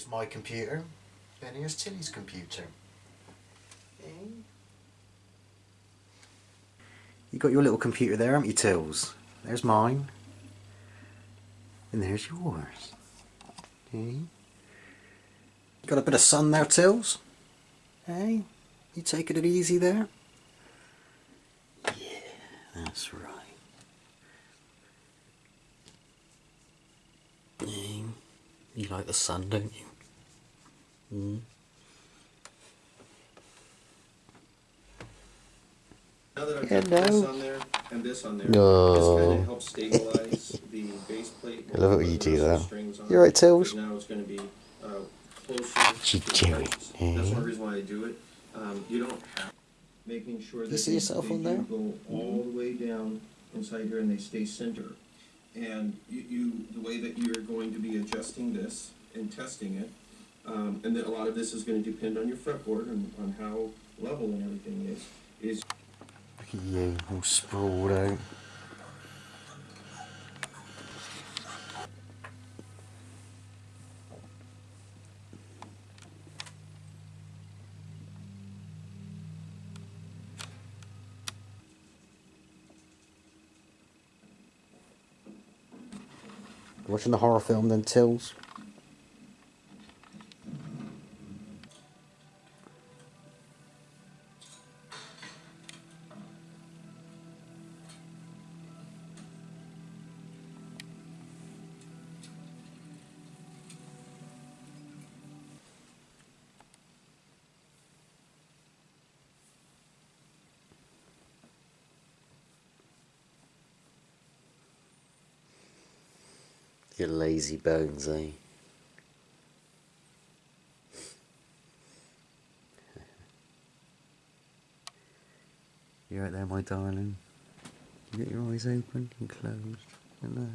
Here's my computer, and here's Tilly's computer. Eh? You got your little computer there, haven't you, Tills? There's mine. And there's yours. Hey? Got a bit of sun there, Tills? Hey? You taking it easy there? Yeah, that's right. You like the sun, don't you? Now that I've got this on there and this on there, No. this kind of helps stabilize the base plate. I love it when you do that. the strings on You alright, it, Tills? 'cause Now it's going to be uh, closer. You to the do it? That's one reason why I do it. Um, you don't have making sure that You see they- yourself they on do there? go all the way down inside here and they stay center. And you, you the way that you're going to be adjusting this and testing it, um, and then a lot of this is going to depend on your fretboard and on how level and everything is. Is you, all sprawled out. Watching the horror film then, Tills? You lazy bones, eh? You right there, my darling? You got your eyes open and closed. Hello.